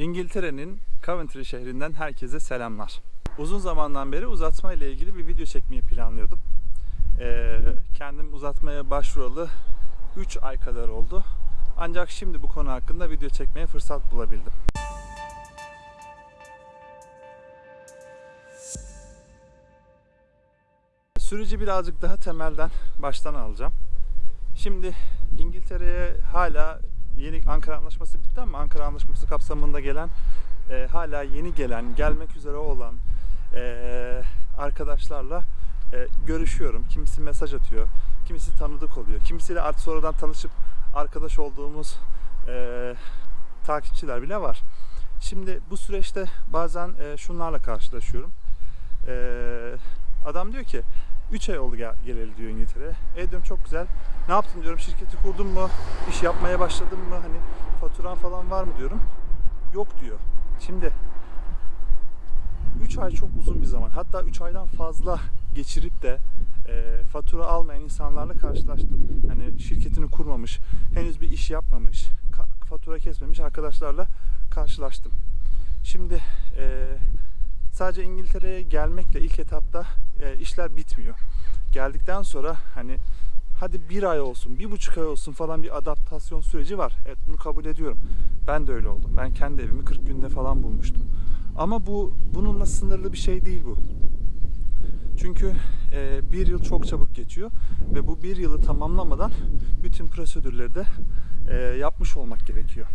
İngiltere'nin Coventry şehrinden herkese selamlar. Uzun zamandan beri uzatma ile ilgili bir video çekmeyi planlıyordum. Ee, kendim uzatmaya başvuralı 3 ay kadar oldu. Ancak şimdi bu konu hakkında video çekmeye fırsat bulabildim. Süreci birazcık daha temelden baştan alacağım. Şimdi İngiltere'ye hala yeni Ankara Anlaşması bitti ama Ankara Anlaşması kapsamında gelen e, hala yeni gelen, gelmek üzere olan e, arkadaşlarla e, görüşüyorum. Kimisi mesaj atıyor, kimisi tanıdık oluyor, kimisiyle artık sonradan tanışıp arkadaş olduğumuz e, takipçiler bile var. Şimdi bu süreçte bazen e, şunlarla karşılaşıyorum. E, adam diyor ki 3 ay oldu gel, geleli diyor İngiltere'ye. E diyorum çok güzel. Ne yaptın diyorum şirketi kurdun mu? İş yapmaya başladın mı? Hani faturan falan var mı diyorum. Yok diyor. Şimdi 3 ay çok uzun bir zaman. Hatta 3 aydan fazla geçirip de e, fatura almayan insanlarla karşılaştım. Hani şirketini kurmamış, henüz bir iş yapmamış, fatura kesmemiş arkadaşlarla karşılaştım. Şimdi e, sadece İngiltere'ye gelmekle ilk etapta e, işler bitmiyor. Geldikten sonra hani hadi bir ay olsun, bir buçuk ay olsun falan bir adaptasyon süreci var. Evet bunu kabul ediyorum. Ben de öyle oldum. Ben kendi evimi 40 günde falan bulmuştum. Ama bu bununla sınırlı bir şey değil bu. Çünkü e, bir yıl çok çabuk geçiyor ve bu bir yılı tamamlamadan bütün prosedürleri de e, yapmış olmak gerekiyor.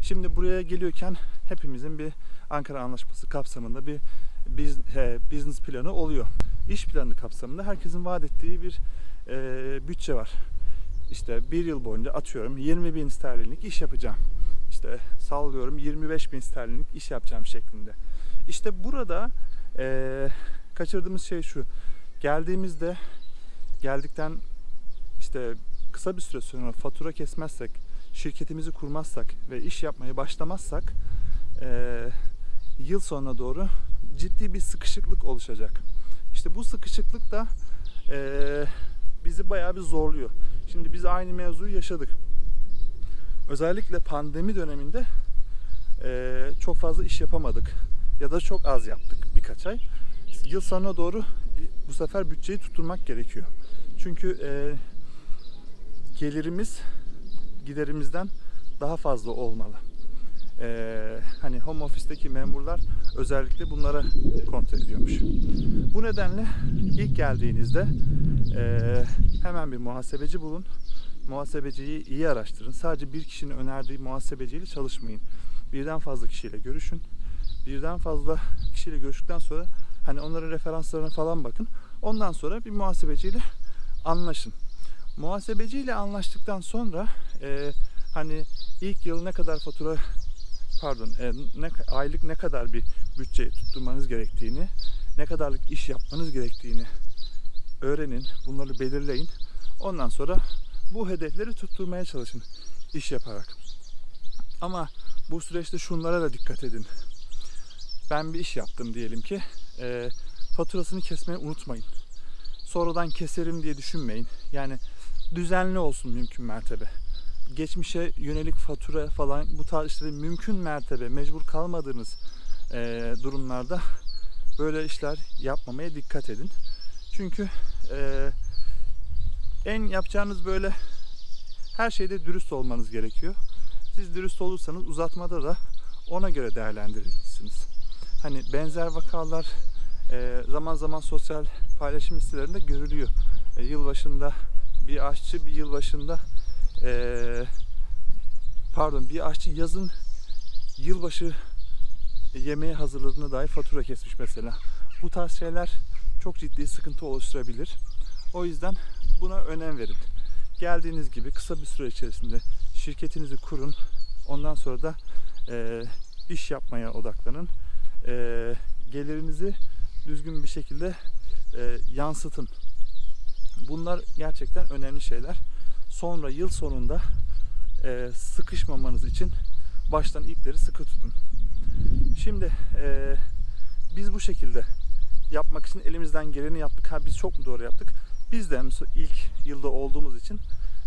Şimdi buraya geliyorken hepimizin bir Ankara Anlaşması kapsamında bir business planı oluyor. İş planı kapsamında herkesin vaat ettiği bir e, bütçe var. İşte bir yıl boyunca atıyorum 20 bin sterlinlik iş yapacağım. İşte sallıyorum 25 bin sterlinlik iş yapacağım şeklinde. İşte burada e, kaçırdığımız şey şu. Geldiğimizde geldikten işte kısa bir süre sonra fatura kesmezsek, şirketimizi kurmazsak ve iş yapmaya başlamazsak e, yıl sonuna doğru ciddi bir sıkışıklık oluşacak. İşte bu sıkışıklık da e, bizi bayağı bir zorluyor. Şimdi biz aynı mevzuyu yaşadık. Özellikle pandemi döneminde e, çok fazla iş yapamadık ya da çok az yaptık birkaç ay. Yıl sonuna doğru e, bu sefer bütçeyi tutturmak gerekiyor. Çünkü e, gelirimiz giderimizden daha fazla olmalı. Ee, hani home office'teki memurlar özellikle bunlara kontrol ediyormuş. Bu nedenle ilk geldiğinizde ee, hemen bir muhasebeci bulun. Muhasebeciyi iyi araştırın. Sadece bir kişinin önerdiği muhasebeciyle çalışmayın. Birden fazla kişiyle görüşün. Birden fazla kişiyle görüştükten sonra hani onların referanslarına falan bakın. Ondan sonra bir muhasebeciyle anlaşın. Muhasebeciyle anlaştıktan sonra e, hani ilk yıl ne kadar fatura pardon e, ne, aylık ne kadar bir bütçe tutturmanız gerektiğini, ne kadarlık iş yapmanız gerektiğini öğrenin, bunları belirleyin. Ondan sonra bu hedefleri tutturmaya çalışın iş yaparak. Ama bu süreçte şunlara da dikkat edin. Ben bir iş yaptım diyelim ki, e, faturasını kesmeyi unutmayın. Sonradan keserim diye düşünmeyin. Yani düzenli olsun mümkün mertebe. Geçmişe yönelik fatura falan bu tarz işleri mümkün mertebe mecbur kalmadığınız e, durumlarda böyle işler yapmamaya dikkat edin. Çünkü e, en yapacağınız böyle her şeyde dürüst olmanız gerekiyor. Siz dürüst olursanız uzatmada da ona göre değerlendirirsiniz. Hani benzer vakalar e, zaman zaman sosyal paylaşım sitelerinde görülüyor. E, yılbaşında bir aşçı bir yılbaşında e, pardon bir aşçı yazın yılbaşı yemeği hazırladığına dair fatura kesmiş mesela. Bu tarz şeyler çok ciddi sıkıntı oluşturabilir. O yüzden buna önem verin. Geldiğiniz gibi kısa bir süre içerisinde şirketinizi kurun. Ondan sonra da e, iş yapmaya odaklanın. E, gelirinizi düzgün bir şekilde e, yansıtın. Bunlar gerçekten önemli şeyler. Sonra yıl sonunda e, sıkışmamanız için baştan ipleri sıkı tutun. Şimdi e, biz bu şekilde yapmak için elimizden geleni yaptık. Ha biz çok mu doğru yaptık? Biz de ilk yılda olduğumuz için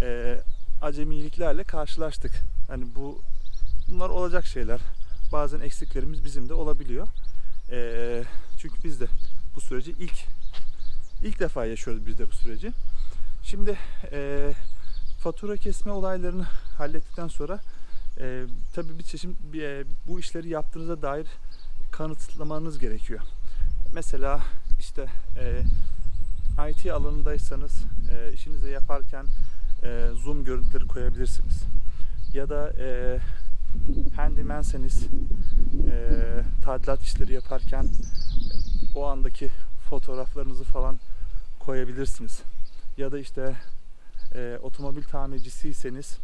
e, acemiliklerle karşılaştık. Hani bu bunlar olacak şeyler. bazen eksiklerimiz bizim de olabiliyor. Ee, çünkü biz de bu süreci ilk ilk defa yaşıyoruz biz de bu süreci. Şimdi e, fatura kesme olaylarını hallettikten sonra e, tabii bir çeşit bir, e, bu işleri yaptığınıza dair kanıtlamanız gerekiyor. Mesela işte e, IT alanındaysanız e, işinizi yaparken e, zoom görüntüleri koyabilirsiniz. Ya da e, handymanseniz e, tadilat işleri yaparken o andaki fotoğraflarınızı falan koyabilirsiniz. Ya da işte e, otomobil tamircisiyseniz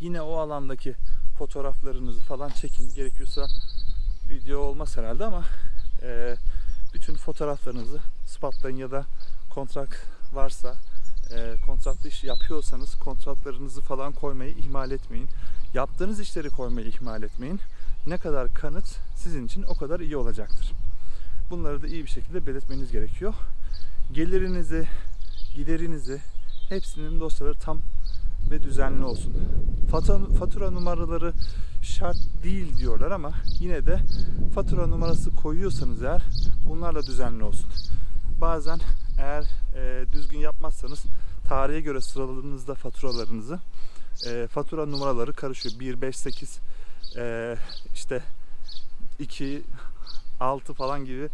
yine o alandaki fotoğraflarınızı falan çekin. Gerekiyorsa video olmaz herhalde ama e, bütün fotoğraflarınızı spotlayın ya da kontrat varsa e, kontratlı iş yapıyorsanız kontratlarınızı falan koymayı ihmal etmeyin. Yaptığınız işleri koymayı ihmal etmeyin. Ne kadar kanıt sizin için o kadar iyi olacaktır. Bunları da iyi bir şekilde belirtmeniz gerekiyor. Gelirinizi, giderinizi hepsinin dosyaları tam ve düzenli olsun. Fatura, fatura numaraları şart değil diyorlar ama yine de fatura numarası koyuyorsanız eğer bunlarla düzenli olsun. Bazen eğer e, düzgün yapmazsanız tarihe göre sıraladığınızda faturalarınızı e, fatura numaraları karışıyor. 1, 5, 8 e, işte 2, 6 falan gibi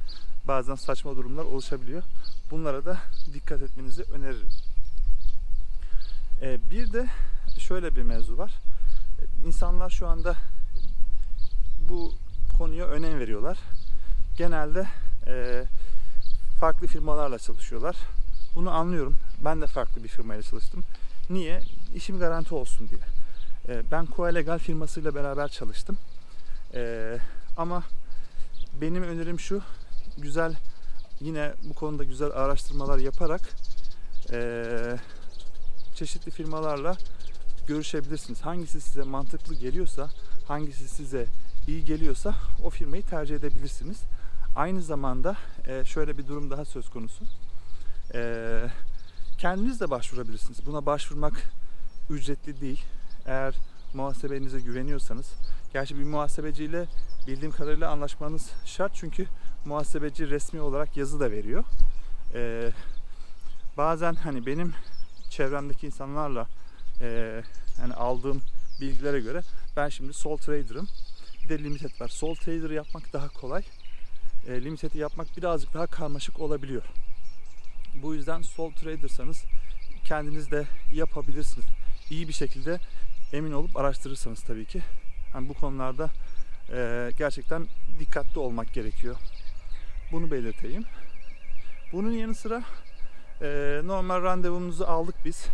bazen saçma durumlar oluşabiliyor. Bunlara da dikkat etmenizi öneririm. E, bir de şöyle bir mevzu var. E, İnsanlar şu anda bu konuya önem veriyorlar. Genelde e, farklı firmalarla çalışıyorlar. Bunu anlıyorum. Ben de farklı bir firmayla çalıştım. Niye? İşim garanti olsun diye. E, ben Coalegal firmasıyla beraber çalıştım. Ama benim önerim şu. Güzel yine bu konuda güzel araştırmalar yaparak çeşitli firmalarla görüşebilirsiniz. Hangisi size mantıklı geliyorsa, hangisi size iyi geliyorsa o firmayı tercih edebilirsiniz. Aynı zamanda e, şöyle bir durum daha söz konusu. E, kendiniz de başvurabilirsiniz. Buna başvurmak ücretli değil. Eğer muhasebenize güveniyorsanız. Gerçi bir muhasebeciyle bildiğim kadarıyla anlaşmanız şart. Çünkü muhasebeci resmi olarak yazı da veriyor. E, bazen hani benim çevremdeki insanlarla e, yani aldığım bilgilere göre ben şimdi sol trader'ım. Bir de limited var. Sol trader yapmak daha kolay. E, limited'i yapmak birazcık daha karmaşık olabiliyor. Bu yüzden sol trader'sanız kendiniz de yapabilirsiniz. İyi bir şekilde emin olup araştırırsanız tabii ki. Yani bu konularda e, gerçekten dikkatli olmak gerekiyor. Bunu belirteyim. Bunun yanı sıra e, normal randevumuzu aldık biz.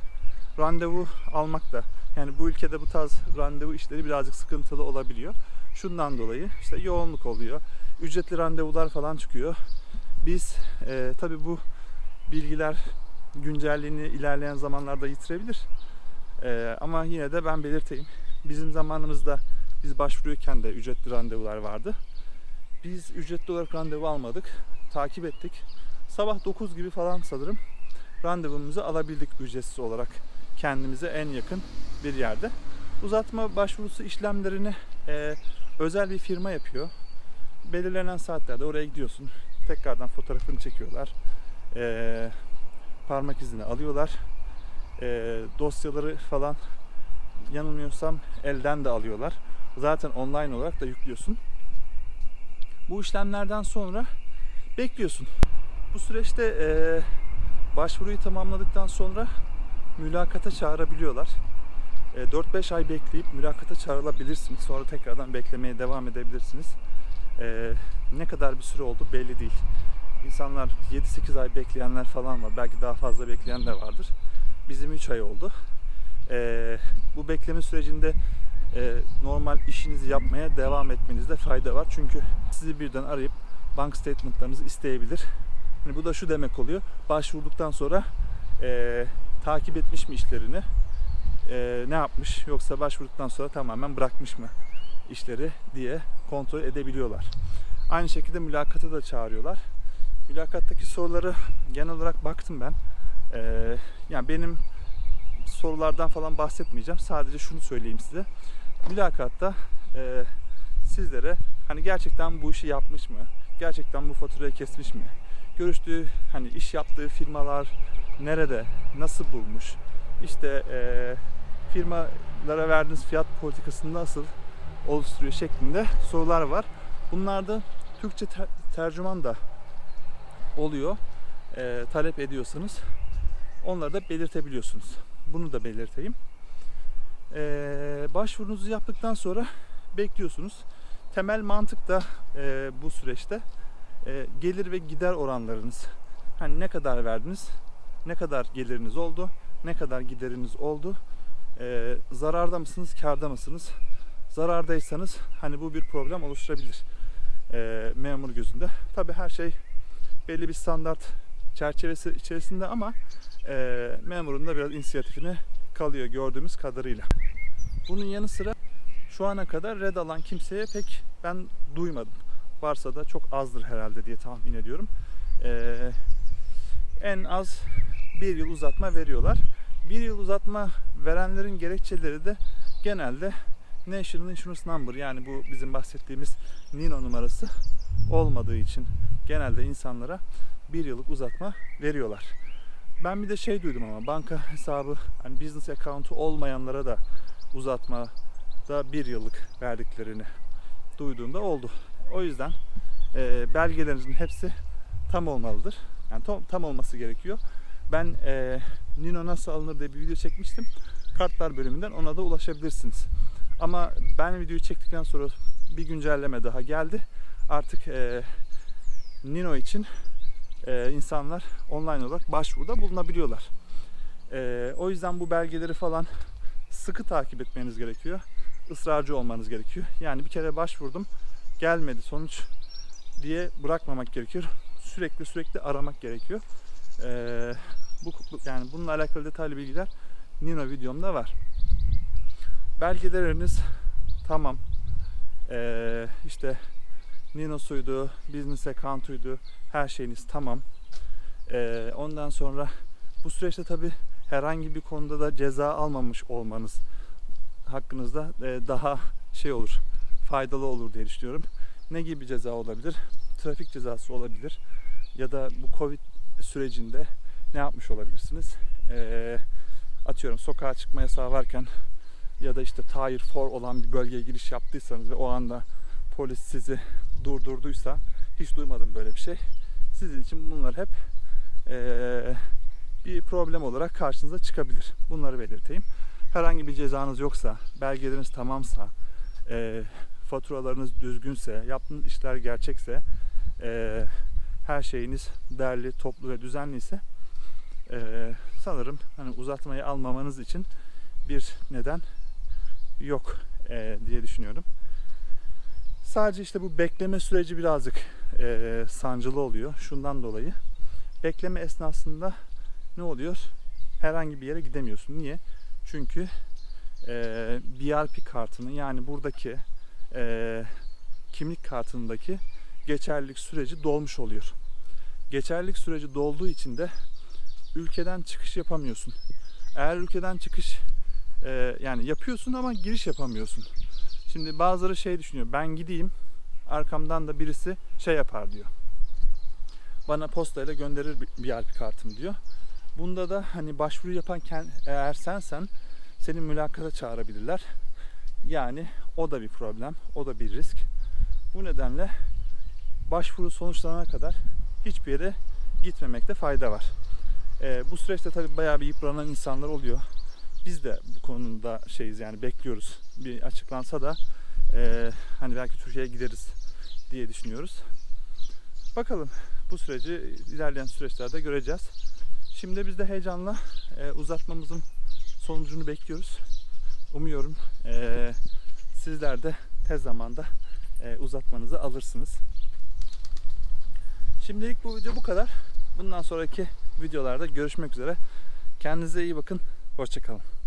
Randevu almak da yani bu ülkede bu tarz randevu işleri birazcık sıkıntılı olabiliyor. Şundan dolayı işte yoğunluk oluyor. Ücretli randevular falan çıkıyor. Biz e, tabii bu bilgiler güncelliğini ilerleyen zamanlarda yitirebilir. E, ama yine de ben belirteyim. Bizim zamanımızda biz başvuruyorken de ücretli randevular vardı. Biz ücretli olarak randevu almadık. Takip ettik. Sabah 9 gibi falan sanırım randevumuzu alabildik ücretsiz olarak kendimize en yakın bir yerde. Uzatma başvurusu işlemlerini e, özel bir firma yapıyor. Belirlenen saatlerde oraya gidiyorsun. Tekrardan fotoğrafını çekiyorlar. E, parmak izini alıyorlar. E, dosyaları falan yanılmıyorsam elden de alıyorlar. Zaten online olarak da yüklüyorsun. Bu işlemlerden sonra bekliyorsun. Bu süreçte e, başvuruyu tamamladıktan sonra mülakata çağırabiliyorlar. E, 4-5 ay bekleyip mülakata çağrılabilirsiniz. Sonra tekrardan beklemeye devam edebilirsiniz. E, ne kadar bir süre oldu belli değil. İnsanlar 7-8 ay bekleyenler falan var. Belki daha fazla bekleyen de vardır. Bizim 3 ay oldu. E, bu bekleme sürecinde e, normal işinizi yapmaya devam etmenizde fayda var. Çünkü sizi birden arayıp bank statementlarınızı isteyebilir. Yani bu da şu demek oluyor. Başvurduktan sonra e, takip etmiş mi işlerini? E, ne yapmış? Yoksa başvurduktan sonra tamamen bırakmış mı işleri diye kontrol edebiliyorlar. Aynı şekilde mülakata da çağırıyorlar. Mülakattaki soruları genel olarak baktım ben. E, yani benim sorulardan falan bahsetmeyeceğim. Sadece şunu söyleyeyim size. Mülakatta e, sizlere hani gerçekten bu işi yapmış mı? Gerçekten bu faturayı kesmiş mi? Görüştüğü hani iş yaptığı firmalar nerede, nasıl bulmuş? İşte eee firmalara verdiğiniz fiyat politikasını nasıl oluşturuyor şeklinde sorular var. Bunlarda Türkçe ter- tercüman da oluyor. Eee, talep ediyorsanız onları da belirtebiliyorsunuz. Bunu da belirteyim. Eee başvurunuzu yaptıktan sonra bekliyorsunuz. Temel mantık da eee, bu süreçte eee, gelir ve gider oranlarınız. Hani ne kadar verdiniz, ne kadar geliriniz oldu, ne kadar gideriniz oldu, eee, zararda mısınız, karda mısınız? Zarardaysanız hani bu bir problem oluşturabilir eee, memur gözünde. Tabi her şey belli bir standart çerçevesi içerisinde ama memurun da biraz inisiyatifine kalıyor gördüğümüz kadarıyla. Bunun yanı sıra şu ana kadar red alan kimseye pek ben duymadım. Varsa da çok azdır herhalde diye tahmin ediyorum. Eee, en az bir yıl uzatma veriyorlar. Bir yıl uzatma verenlerin gerekçeleri de genelde National Insurance Number yani bu bizim bahsettiğimiz NINO numarası olmadığı için genelde insanlara bir yıllık uzatma veriyorlar. Ben bir de şey duydum ama banka hesabı hani business account'u olmayanlara da uzatma da bir yıllık verdiklerini duyduğumda oldu. O yüzden e, belgelerinizin hepsi tam olmalıdır. Yani tam, tam olması gerekiyor. Ben e, Nino nasıl alınır diye bir video çekmiştim. Kartlar bölümünden ona da ulaşabilirsiniz. Ama ben videoyu çektikten sonra bir güncelleme daha geldi. Artık e, Nino için e, insanlar online olarak başvuruda bulunabiliyorlar. E, o yüzden bu belgeleri falan sıkı takip etmeniz gerekiyor. Israrcı olmanız gerekiyor. Yani bir kere başvurdum gelmedi sonuç diye bırakmamak gerekiyor. Sürekli sürekli aramak gerekiyor. E, bu yani bununla alakalı detaylı bilgiler Nino videomda var. Belgeleriniz tamam. E, işte Nino'suydu, business account'uydu, her şeyiniz tamam. Ee, ondan sonra bu süreçte tabi herhangi bir konuda da ceza almamış olmanız hakkınızda e, daha şey olur, faydalı olur diye düşünüyorum. Ne gibi ceza olabilir? Trafik cezası olabilir ya da bu Covid sürecinde ne yapmış olabilirsiniz? Ee, atıyorum sokağa çıkma yasağı varken ya da işte Tier 4 olan bir bölgeye giriş yaptıysanız ve o anda polis sizi durdurduysa hiç duymadım böyle bir şey. Sizin için bunlar hep eee, bir problem olarak karşınıza çıkabilir. Bunları belirteyim. Herhangi bir cezanız yoksa, belgeleriniz tamamsa, eee, faturalarınız düzgünse, yaptığınız işler gerçekse, eee, her şeyiniz derli, toplu ve düzenliyse eee, sanırım hani uzatmayı almamanız için bir neden yok eee, diye düşünüyorum. Sadece işte bu bekleme süreci birazcık eee, sancılı oluyor. Şundan dolayı. Bekleme esnasında ne oluyor? Herhangi bir yere gidemiyorsun. Niye? Çünkü eee BRP kartının yani buradaki eee, kimlik kartındaki geçerlilik süreci dolmuş oluyor. Geçerlilik süreci dolduğu için de ülkeden çıkış yapamıyorsun. Eğer ülkeden çıkış eee, yani yapıyorsun ama giriş yapamıyorsun. Şimdi bazıları şey düşünüyor. Ben gideyim arkamdan da birisi şey yapar diyor. Bana postayla gönderir bir BRP kartım diyor. Bunda da hani başvuru yapan eğer sensen seni mülakata çağırabilirler. Yani o da bir problem, o da bir risk. Bu nedenle başvuru sonuçlanana kadar hiçbir yere gitmemekte fayda var. Ee, bu süreçte tabii bayağı bir yıpranan insanlar oluyor. Biz de bu konuda şeyiz yani bekliyoruz. Bir açıklansa da e, hani belki Türkiye'ye gideriz diye düşünüyoruz. Bakalım bu süreci ilerleyen süreçlerde göreceğiz. Şimdi biz de heyecanla e, uzatmamızın sonucunu bekliyoruz. Umuyorum e, sizler de tez zamanda e, uzatmanızı alırsınız. Şimdilik bu video bu kadar. Bundan sonraki videolarda görüşmek üzere. Kendinize iyi bakın. Hoşçakalın.